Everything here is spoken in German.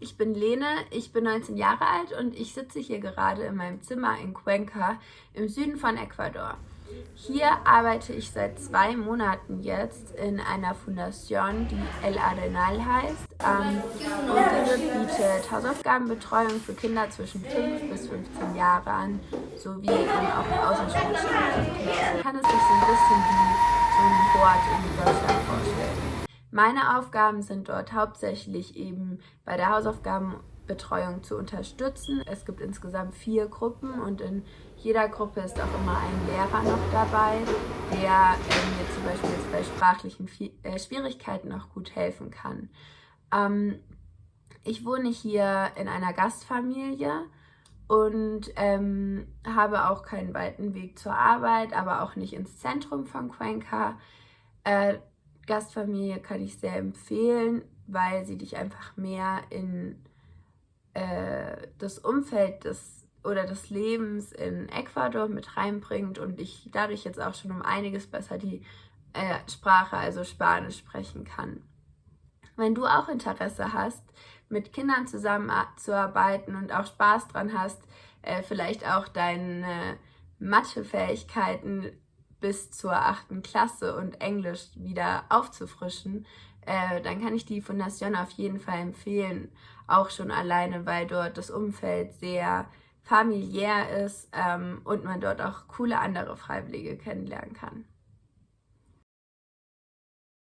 ich bin 19 Jahre alt und ich sitze hier gerade in meinem Zimmer in Cuenca im Süden von Ecuador. Hier arbeite ich seit zwei Monaten jetzt in einer Fundation, die El Arenal heißt. Ähm, und diese bietet Hausaufgabenbetreuung für Kinder zwischen 5 bis 15 Jahre an, sowie auch außerschulische Aktivitäten. Kann es sich so ein bisschen wie so ein Board in. Meine Aufgaben sind dort hauptsächlich eben bei der Hausaufgabenbetreuung zu unterstützen. Es gibt insgesamt vier Gruppen und in jeder Gruppe ist auch immer ein Lehrer noch dabei, der äh, mir zum Beispiel jetzt bei sprachlichen äh, Schwierigkeiten auch gut helfen kann. Ähm, ich wohne hier in einer Gastfamilie und ähm, habe auch keinen weiten Weg zur Arbeit, aber auch nicht ins Zentrum von Cuenca. Äh, Gastfamilie kann ich sehr empfehlen, weil sie dich einfach mehr in äh, das Umfeld des oder des Lebens in Ecuador mit reinbringt und ich dadurch jetzt auch schon um einiges besser die äh, Sprache, also Spanisch, sprechen kann. Wenn du auch Interesse hast, mit Kindern zusammenzuarbeiten und auch Spaß dran hast, äh, vielleicht auch deine Mathefähigkeiten bis zur achten Klasse und Englisch wieder aufzufrischen, äh, dann kann ich die Fundation auf jeden Fall empfehlen. Auch schon alleine, weil dort das Umfeld sehr familiär ist ähm, und man dort auch coole andere Freiwillige kennenlernen kann.